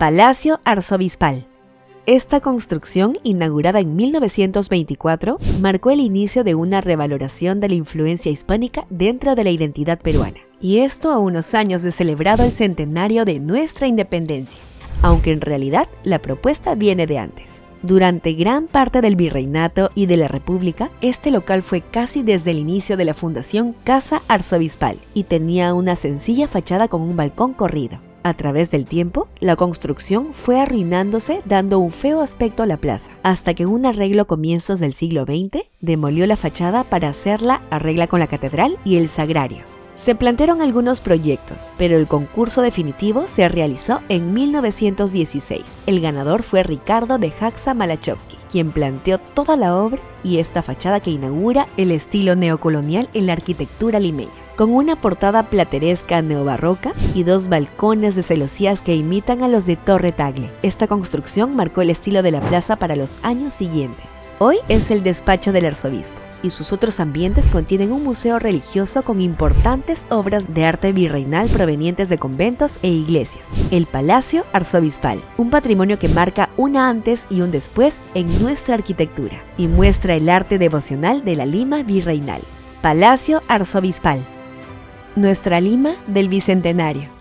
Palacio Arzobispal. Esta construcción, inaugurada en 1924, marcó el inicio de una revaloración de la influencia hispánica dentro de la identidad peruana. Y esto a unos años de celebrado el centenario de nuestra independencia, aunque en realidad la propuesta viene de antes. Durante gran parte del virreinato y de la república, este local fue casi desde el inicio de la fundación Casa Arzobispal y tenía una sencilla fachada con un balcón corrido. A través del tiempo, la construcción fue arruinándose dando un feo aspecto a la plaza, hasta que un arreglo a comienzos del siglo XX demolió la fachada para hacerla arregla con la catedral y el sagrario. Se plantearon algunos proyectos, pero el concurso definitivo se realizó en 1916. El ganador fue Ricardo de Jaxa Malachowski, quien planteó toda la obra y esta fachada que inaugura el estilo neocolonial en la arquitectura limeña con una portada plateresca neobarroca y dos balcones de celosías que imitan a los de Torre Tagle. Esta construcción marcó el estilo de la plaza para los años siguientes. Hoy es el despacho del arzobispo y sus otros ambientes contienen un museo religioso con importantes obras de arte virreinal provenientes de conventos e iglesias. El Palacio Arzobispal, un patrimonio que marca un antes y un después en nuestra arquitectura y muestra el arte devocional de la Lima virreinal. Palacio Arzobispal. Nuestra Lima del Bicentenario.